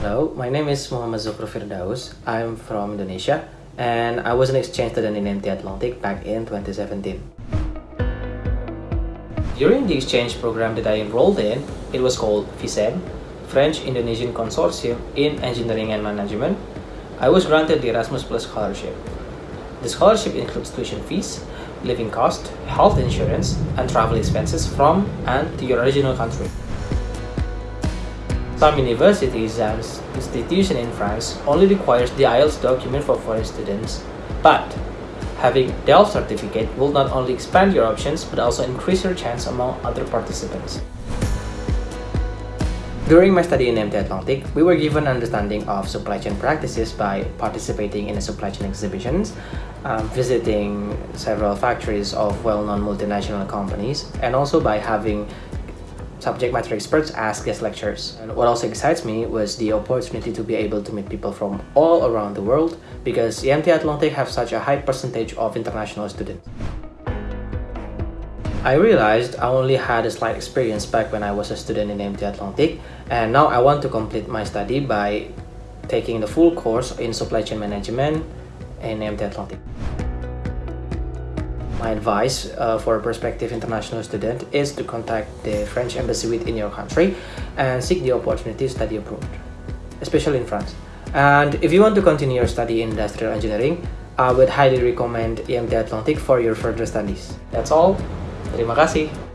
Hello, my name is Muhammad Zuhru Firdaus. I'm from Indonesia and I was an exchange student in IMT Atlantique back in 2017. During the exchange program that I enrolled in, it was called FISEM, French-Indonesian Consortium in Engineering and Management. I was granted the Erasmus Plus scholarship. The scholarship includes tuition fees, living cost, health insurance, and travel expenses from and to your original country. Some universities and institutions in France only requires the IELTS document for foreign students, but having DELF certificate will not only expand your options but also increase your chance among other participants. During my study in IMT Atlantique, we were given understanding of supply chain practices by participating in supply chain exhibitions, um, visiting several factories of well-known multinational companies, and also by having subject matter experts as guest lecturers. And what also excites me was the opportunity to be able to meet people from all around the world because IMT Atlantique have such a high percentage of international students. I realized I only had a slight experience back when I was a student in IMT Atlantique and now I want to complete my study by taking the full course in supply chain management in IMT Atlantique. My advice uh, for a prospective international student is to contact the French embassy within your country and seek the opportunity to study abroad, especially in France. And if you want to continue your study in industrial engineering, I would highly recommend IMT Atlantique for your further studies. That's all. Terima kasih.